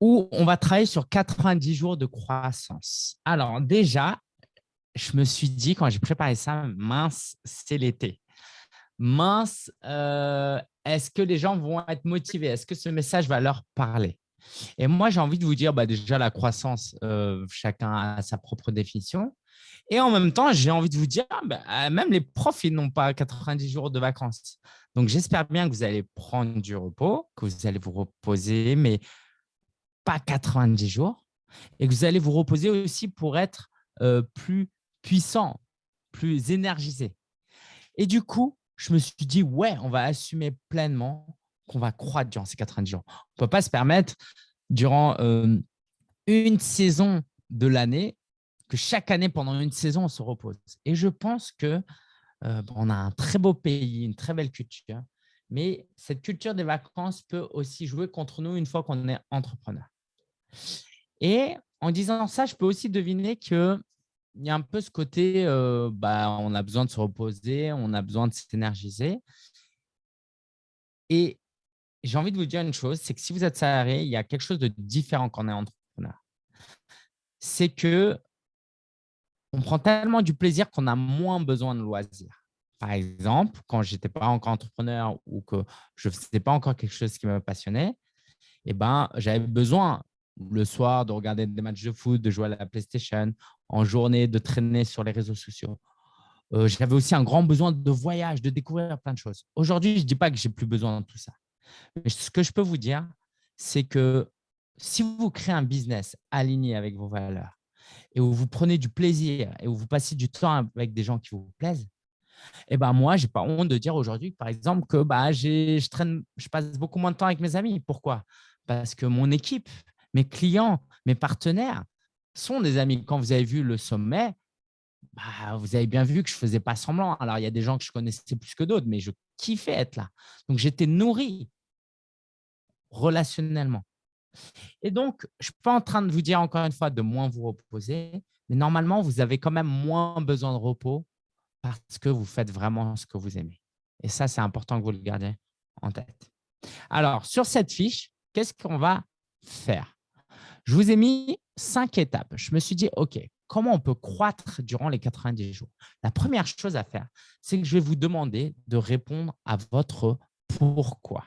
où on va travailler sur 90 jours de croissance. Alors déjà, je me suis dit quand j'ai préparé ça, mince, c'est l'été. Mince, euh, est-ce que les gens vont être motivés? Est-ce que ce message va leur parler? Et moi, j'ai envie de vous dire, bah, déjà, la croissance, euh, chacun a sa propre définition. Et en même temps, j'ai envie de vous dire, bah, même les profs, ils n'ont pas 90 jours de vacances. Donc, j'espère bien que vous allez prendre du repos, que vous allez vous reposer, mais pas 90 jours. Et que vous allez vous reposer aussi pour être euh, plus puissant, plus énergisé. Et du coup, je me suis dit, ouais, on va assumer pleinement qu'on va croître durant ces 90 jours. On ne peut pas se permettre, durant euh, une saison de l'année, que chaque année, pendant une saison, on se repose. Et je pense que euh, on a un très beau pays, une très belle culture, mais cette culture des vacances peut aussi jouer contre nous une fois qu'on est entrepreneur. Et en disant ça, je peux aussi deviner qu'il y a un peu ce côté, euh, bah, on a besoin de se reposer, on a besoin de s'énergiser. Et j'ai envie de vous dire une chose, c'est que si vous êtes salarié, il y a quelque chose de différent quand on est entrepreneur. C'est que on prend tellement du plaisir qu'on a moins besoin de loisirs. Par exemple, quand je n'étais pas encore entrepreneur ou que je ne faisais pas encore quelque chose qui me passionnait, eh ben, j'avais besoin le soir de regarder des matchs de foot, de jouer à la PlayStation, en journée de traîner sur les réseaux sociaux. Euh, j'avais aussi un grand besoin de voyage, de découvrir plein de choses. Aujourd'hui, je ne dis pas que j'ai plus besoin de tout ça. Mais ce que je peux vous dire, c'est que si vous créez un business aligné avec vos valeurs, et où vous prenez du plaisir et où vous passez du temps avec des gens qui vous plaisent, eh ben moi, je n'ai pas honte de dire aujourd'hui, par exemple, que bah, je, traîne, je passe beaucoup moins de temps avec mes amis. Pourquoi? Parce que mon équipe, mes clients, mes partenaires sont des amis. Quand vous avez vu le sommet, bah, vous avez bien vu que je ne faisais pas semblant. Alors, il y a des gens que je connaissais plus que d'autres, mais je kiffais être là. Donc, j'étais nourri relationnellement. Et donc, je ne suis pas en train de vous dire encore une fois de moins vous reposer, mais normalement, vous avez quand même moins besoin de repos parce que vous faites vraiment ce que vous aimez. Et ça, c'est important que vous le gardiez en tête. Alors, sur cette fiche, qu'est-ce qu'on va faire? Je vous ai mis cinq étapes. Je me suis dit, OK, comment on peut croître durant les 90 jours? La première chose à faire, c'est que je vais vous demander de répondre à votre pourquoi.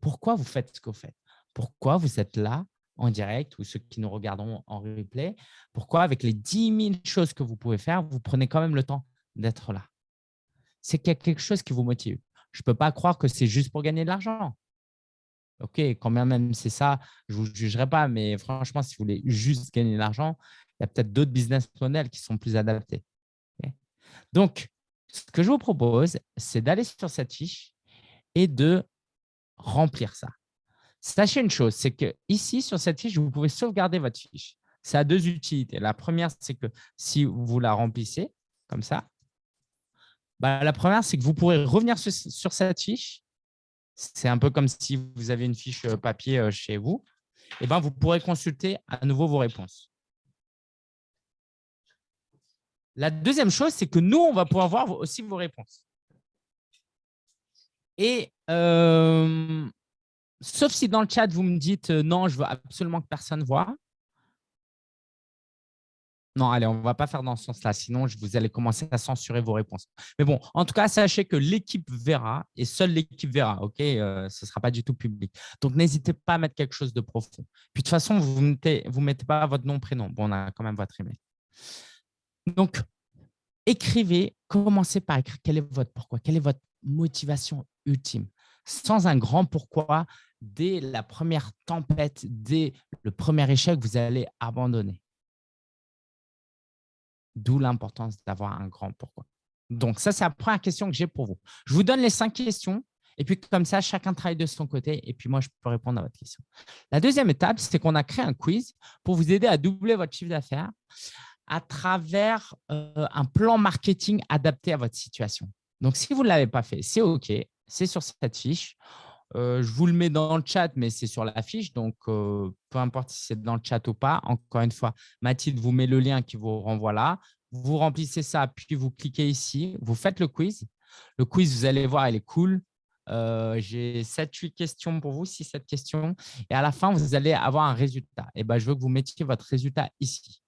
Pourquoi vous faites ce que vous faites? Pourquoi vous êtes là en direct ou ceux qui nous regarderont en replay, pourquoi avec les 10 000 choses que vous pouvez faire, vous prenez quand même le temps d'être là? C'est qu'il y a quelque chose qui vous motive. Je ne peux pas croire que c'est juste pour gagner de l'argent. OK, quand même c'est ça, je ne vous jugerai pas, mais franchement, si vous voulez juste gagner de l'argent, il y a peut-être d'autres business models qui sont plus adaptés. Donc, ce que je vous propose, c'est d'aller sur cette fiche et de remplir ça. Sachez une chose, c'est que ici, sur cette fiche, vous pouvez sauvegarder votre fiche. Ça a deux utilités. La première, c'est que si vous la remplissez comme ça, bah, la première, c'est que vous pourrez revenir sur, cette fiche. C'est un peu comme si vous avez une fiche euh, papier euh, chez vous. Et ben, vous pourrez consulter à nouveau vos réponses. La deuxième chose, c'est que nous, on va pouvoir voir aussi vos réponses. Et euh, Sauf si dans le chat, vous me dites non, je veux absolument que personne voit. Non, allez, on ne va pas faire dans ce sens-là, sinon vous allez commencer à censurer vos réponses. Mais bon, en tout cas, sachez que l'équipe verra et seule l'équipe verra, ok euh, Ce ne sera pas du tout public. Donc, n'hésitez pas à mettre quelque chose de profond. Puis, de toute façon, vous ne mettez, vous mettez pas votre nom, prénom. Bon, on a quand même votre email. Donc, écrivez, commencez par écrire quel est votre pourquoi, quelle est votre motivation ultime. Sans un grand pourquoi, dès la première tempête, dès le premier échec, vous allez abandonner. D'où l'importance d'avoir un grand pourquoi. Donc, ça, c'est la première question que j'ai pour vous. Je vous donne les cinq questions et puis comme ça, chacun travaille de son côté et puis moi, je peux répondre à votre question. La deuxième étape, c'est qu'on a créé un quiz pour vous aider à doubler votre chiffre d'affaires à travers euh, un plan marketing adapté à votre situation. Donc, si vous ne l'avez pas fait, c'est OK, c'est sur cette fiche. Euh, je vous le mets dans le chat, mais c'est sur la fiche. Donc, euh, peu importe si c'est dans le chat ou pas. Encore une fois, Mathilde vous met le lien qui vous renvoie là. Vous remplissez ça, puis vous cliquez ici. Vous faites le quiz. Le quiz, vous allez voir, il est cool. Euh, j'ai 7-8 questions pour vous, 6-7 questions. Et à la fin, vous allez avoir un résultat. Et ben, je veux que vous mettiez votre résultat ici.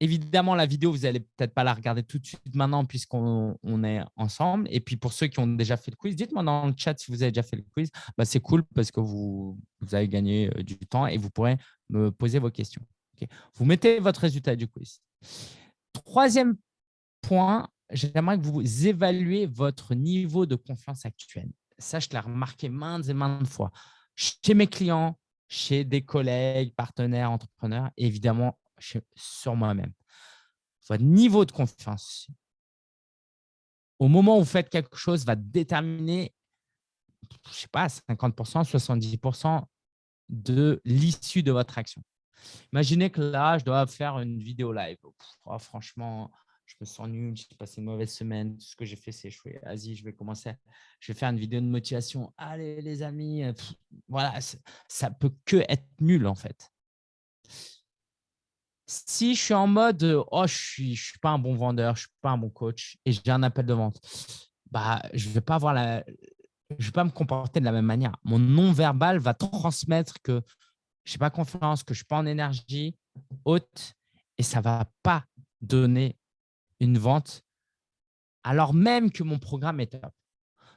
évidemment, la vidéo, vous n'allez peut-être pas la regarder tout de suite maintenant puisqu'on est Et puis, pour ceux qui ont déjà fait le quiz, dites-moi dans le chat si vous avez déjà fait le quiz. Bah, C'est cool parce que vous, avez gagné euh, du temps et vous pourrez me poser vos questions. Vous mettez votre résultat du quiz. Troisième point, j'aimerais que vous évaluez votre niveau de confiance actuel. Ça, je l'ai remarqué maintes et maintes fois chez mes clients, chez des collègues, partenaires, entrepreneurs, évidemment sur moi-même. Votre niveau de confiance, au moment où vous faites quelque chose, va déterminer, je ne sais pas, 50%, 70% de l'issue de votre action. Imaginez que là, je dois faire une vidéo live. Oh, franchement, je me sens nul, j'ai passé une mauvaise semaine, tout ce que j'ai fait, c'est échoué. Vas-y, je vais commencer, je vais faire une vidéo de motivation. Allez, les amis, voilà, ça peut que être nul en fait. Si je suis en mode « oh, je ne suis, pas un bon vendeur, je ne suis pas un bon coach et j'ai un appel de vente », bah, je ne vais pas la, je vais pas me comporter de la même manière. Mon non-verbal va transmettre que je n'ai pas confiance, que je ne suis pas en énergie haute et ça ne va pas donner une vente alors même que mon programme est top.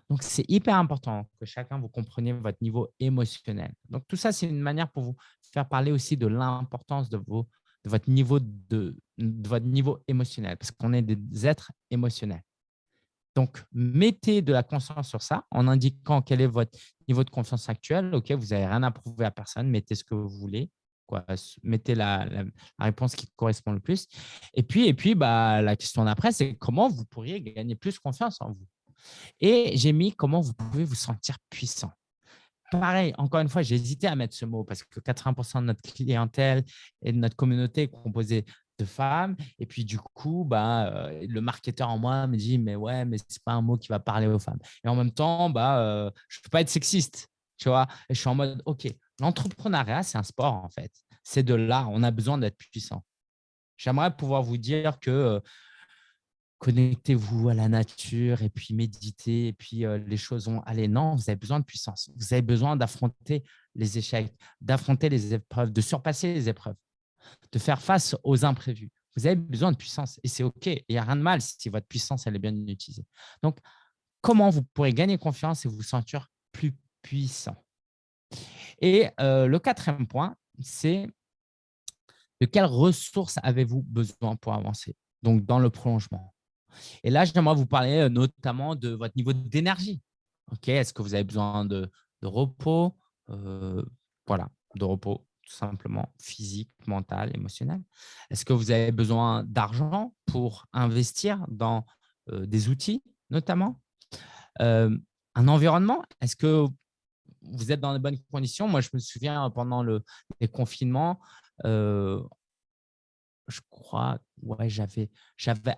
Donc, c'est hyper important que chacun vous compreniez votre niveau émotionnel. Donc, tout ça, c'est une manière pour vous faire parler aussi de l'importance de, de, votre niveau de, votre niveau émotionnel parce qu'on est des êtres émotionnels. Donc, mettez de la conscience sur ça en indiquant quel est votre niveau de confiance actuel. Ok, vous n'avez rien à prouver à personne, mettez ce que vous voulez. Quoi. Mettez la, réponse qui correspond le plus. Et puis, puis bah, la question d'après, c'est comment vous pourriez gagner plus confiance en vous? Et j'ai mis comment vous pouvez vous sentir puissant. Pareil, encore une fois, j'ai hésité à mettre ce mot parce que 80% de notre clientèle et de notre communauté est composée de femmes. Et puis, du coup, bah, euh, le marketeur en moi me dit, mais ouais, mais ce n'est pas un mot qui va parler aux femmes. Et en même temps, bah, euh, je ne peux pas être sexiste, je suis en mode, OK, l'entrepreneuriat, c'est un sport, en fait. C'est de l'art. On a besoin d'être puissant. J'aimerais pouvoir vous dire que euh, connectez-vous à la nature et puis méditez et puis les choses vont aller. Non, vous avez besoin de puissance. Vous avez besoin d'affronter les échecs, d'affronter les épreuves, de surpasser les épreuves de faire face aux imprévus. Vous avez besoin de puissance et c'est OK. Il n'y a rien de mal si votre puissance elle est bien utilisée. Donc, comment vous pourrez gagner confiance et vous sentir plus puissant? Et euh, le quatrième point, c'est de quelles ressources avez-vous besoin pour avancer? Donc, dans le prolongement. Et là, j'aimerais vous parler euh, notamment de votre niveau d'énergie. Ok, Est-ce que vous avez besoin de, repos euh, Voilà, de repos tout simplement physique, mental, émotionnel. Est-ce que vous avez besoin d'argent pour investir dans des outils notamment? Un environnement Est-ce que vous êtes dans les bonnes conditions? Moi, je me souviens pendant le, les confinements, je crois, ouais, j'avais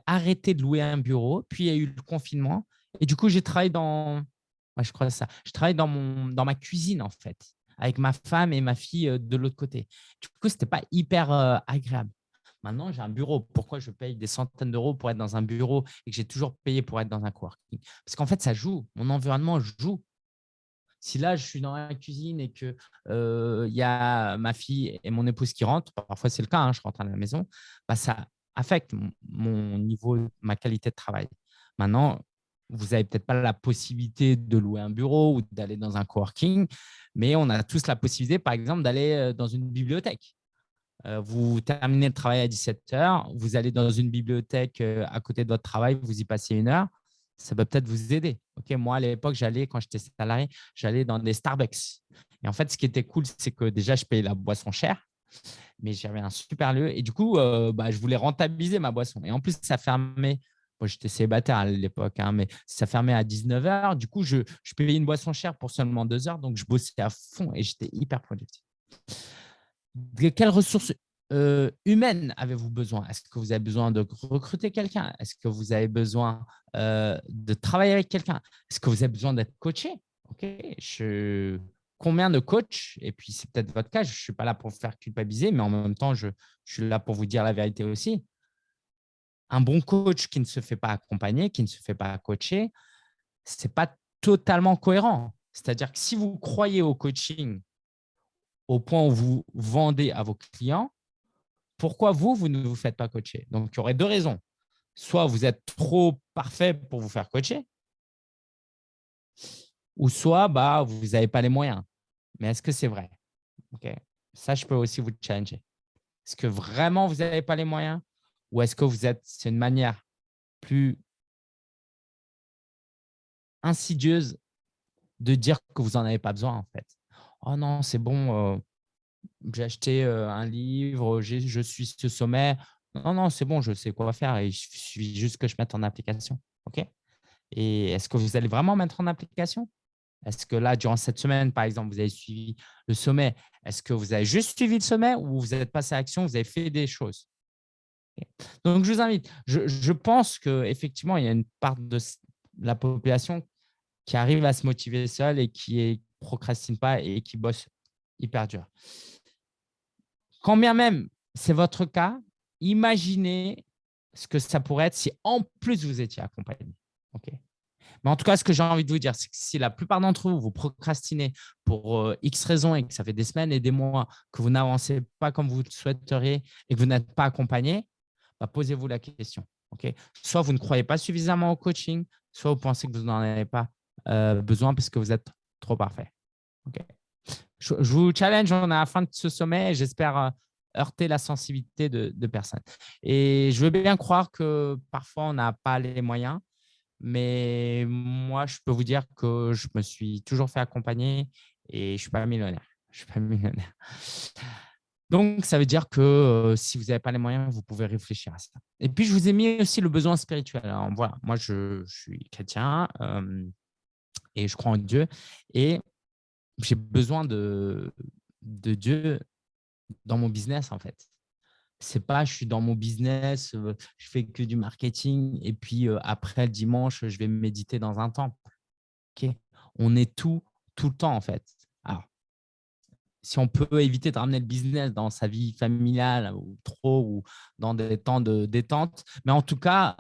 arrêté de louer un bureau, puis il y a eu le confinement. Et du coup, j'ai travaillé dans, je crois ça, je travaille dans, mon, dans ma cuisine en fait avec ma femme et ma fille euh, de l'autre côté. Du coup, ce n'était pas hyper euh, agréable. Maintenant, j'ai un bureau. Pourquoi je paye des centaines d'euros pour être dans un bureau et que j'ai toujours payé pour être dans un coworking? Parce qu'en fait, ça joue. Mon environnement joue. Si là, je suis dans la cuisine et qu'il euh, y a ma fille et mon épouse qui rentrent, parfois c'est le cas, hein, je rentre à la maison, bah, ça affecte mon niveau, ma qualité de travail. Maintenant, vous n'avez peut-être pas la possibilité de louer un bureau ou d'aller dans un coworking, mais on a tous la possibilité, par exemple, d'aller euh, dans une bibliothèque. Euh, vous terminez le travail à 17 heures, vous allez dans une bibliothèque euh, à côté de votre travail, vous y passez une heure, ça peut peut-être vous aider. moi, à l'époque, j'allais, quand j'étais salarié, j'allais dans des Starbucks. Et en fait, ce qui était cool, c'est que déjà, je payais la boisson chère, mais j'avais un super lieu. Et du coup, bah, je voulais rentabiliser ma boisson. Et en plus, ça fermait moi, j'étais célibataire à l'époque, hein, mais ça fermait à 19h. Du coup, je, je, payais une boisson chère pour seulement deux heures. Donc, je bossais à fond et j'étais hyper productif. De quelles ressources euh, humaines avez-vous besoin? Est-ce que vous avez besoin de recruter quelqu'un? Est-ce que vous avez besoin euh, de travailler avec quelqu'un? Est-ce que vous avez besoin d'être coaché? Ok, je... Combien de coachs Et puis, c'est peut-être votre cas. Je ne suis pas là pour vous faire culpabiliser, mais en même temps, je, suis là pour vous dire la vérité aussi un bon coach qui ne se fait pas accompagner, qui ne se fait pas coacher, ce n'est pas totalement cohérent. C'est-à-dire que si vous croyez au coaching au point où vous vendez à vos clients, pourquoi vous, vous ne vous faites pas coacher? Donc, il y aurait deux raisons. Soit vous êtes trop parfait pour vous faire coacher, ou soit bah, vous n'avez pas les moyens. Mais est-ce que c'est vrai? Ça, je peux aussi vous challenger. Est-ce que vraiment vous n'avez pas les moyens? Ou est-ce que vous êtes, c'est une manière plus insidieuse de dire que vous n'en avez pas besoin en fait. Oh non, c'est bon, euh, j'ai acheté euh, un livre, je suis ce sommet. Non, non, c'est bon, je sais quoi faire et il suffit juste que je mette en application. Et est-ce que vous allez vraiment mettre en application? Est-ce que là, durant cette semaine, par exemple, vous avez suivi le sommet Est-ce que vous avez juste suivi le sommet ou vous êtes passé à l'action, vous avez fait des choses? Donc, je vous invite. Je, je pense qu'effectivement, il y a une part de la population qui arrive à se motiver seule et qui ne procrastine pas et qui bosse hyper dur. Quand bien même c'est votre cas, imaginez ce que ça pourrait être si en plus vous étiez accompagné. Mais en tout cas, ce que j'ai envie de vous dire, c'est que si la plupart d'entre vous, vous procrastinez pour euh, X raisons et que ça fait des semaines et des mois que vous n'avancez pas comme vous le souhaiteriez et que vous n'êtes pas accompagné, bah, posez-vous la question. Soit vous ne croyez pas suffisamment au coaching, soit vous pensez que vous n'en avez pas euh, besoin parce que vous êtes trop parfait. Je, vous challenge, on est à la fin de ce sommet et j'espère euh, heurter la sensibilité de, personnes. Et je veux bien croire que parfois, on n'a pas les moyens, mais moi, je peux vous dire que je me suis toujours fait accompagner et je ne suis pas millionnaire. Je suis pas millionnaire. Donc, ça veut dire que euh, si vous n'avez pas les moyens, vous pouvez réfléchir à ça. Et puis, je vous ai mis aussi le besoin spirituel. Voilà, moi, je, suis chrétien et je crois en Dieu. Et j'ai besoin de Dieu dans mon business, en fait. C'est pas je suis dans mon business, je fais que du marketing et puis après le dimanche, je vais méditer dans un temple. On est tout, tout le temps, en fait. Alors, si on peut éviter de ramener le business dans sa vie familiale ou trop ou dans des temps de détente, mais en tout cas,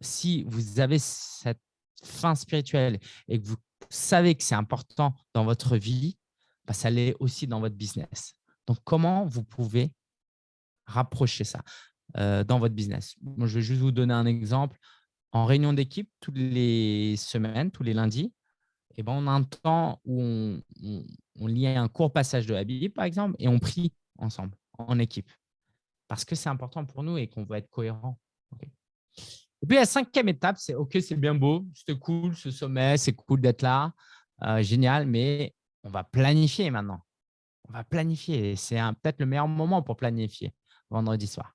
si vous avez cette fin spirituelle et que vous savez que c'est important dans votre vie, bah, ça l'est aussi dans votre business. Donc, comment vous pouvez rapprocher ça euh, dans votre business Je vais juste vous donner un exemple. En réunion d'équipe, toutes les semaines, tous les lundis, eh ben, on a un temps où on, on, lit un court passage de la Bible, par exemple, et on prie ensemble, en équipe. Parce que c'est important pour nous et qu'on veut être cohérent. Et puis, la cinquième étape, c'est OK, c'est bien beau, c'était cool ce sommet, c'est cool d'être là, euh, génial, mais on va planifier maintenant. On va planifier. C'est peut-être le meilleur moment pour planifier vendredi soir.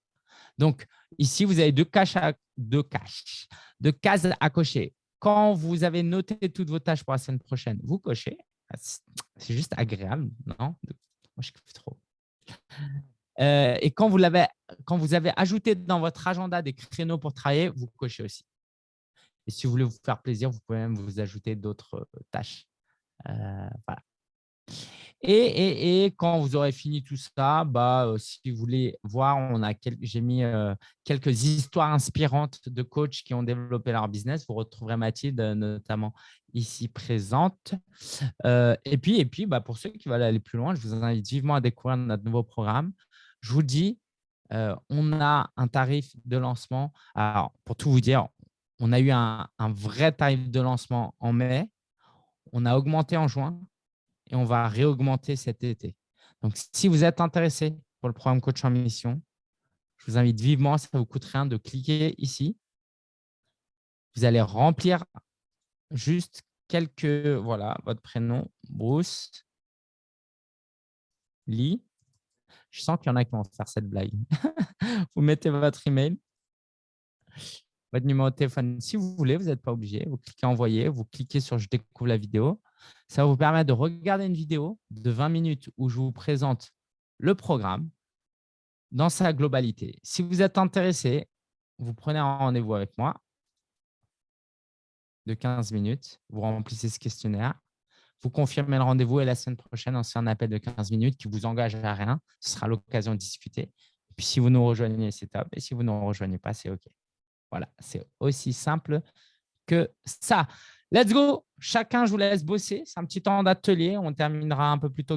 Donc, ici, vous avez deux, caches deux, caches, deux cases à cocher. Quand vous avez noté toutes vos tâches pour la semaine prochaine, vous cochez. C'est juste agréable, non? Moi, je kiffe trop. Euh, et quand vous, quand vous avez ajouté dans votre agenda des créneaux pour travailler, vous cochez aussi. Et si vous voulez vous faire plaisir, vous pouvez même vous ajouter d'autres euh, tâches. Euh, voilà. Et, quand vous aurez fini tout ça, bah, si vous voulez voir, j'ai mis quelques histoires inspirantes de coachs qui ont développé leur business. Vous retrouverez Mathilde notamment ici présente. et puis, et puis bah, pour ceux qui veulent aller plus loin, je vous invite vivement à découvrir notre nouveau programme je vous dis, euh, on a un tarif de lancement. Alors, pour tout vous dire, on a eu un, vrai tarif de lancement en mai. On a augmenté en juin et on va réaugmenter cet été. Donc, si vous êtes intéressé pour le programme Coach en Mission, je vous invite vivement, ça ne vous coûte rien de cliquer ici. Vous allez remplir juste quelques, voilà, votre prénom, Bruce, Lee, je sens qu'il y en a qui vont faire cette blague. vous mettez votre email, votre numéro de téléphone. Si vous voulez, vous n'êtes pas obligé. Vous cliquez envoyer, vous cliquez sur je découvre la vidéo. Ça vous permettre de regarder une vidéo de 20 minutes où je vous présente le programme dans sa globalité. Si vous êtes intéressé, vous prenez un rendez-vous avec moi de 15 minutes. Vous remplissez ce questionnaire vous confirmez le rendez-vous et la semaine prochaine, on se fait un appel de 15 minutes qui vous engage à rien. Ce sera l'occasion de discuter. Et puis, si vous nous rejoignez, c'est top. Et si vous ne nous rejoignez pas, c'est OK. Voilà, c'est aussi simple que ça. Let's go Chacun, je vous laisse bosser. C'est un petit temps d'atelier. On terminera un peu plus tôt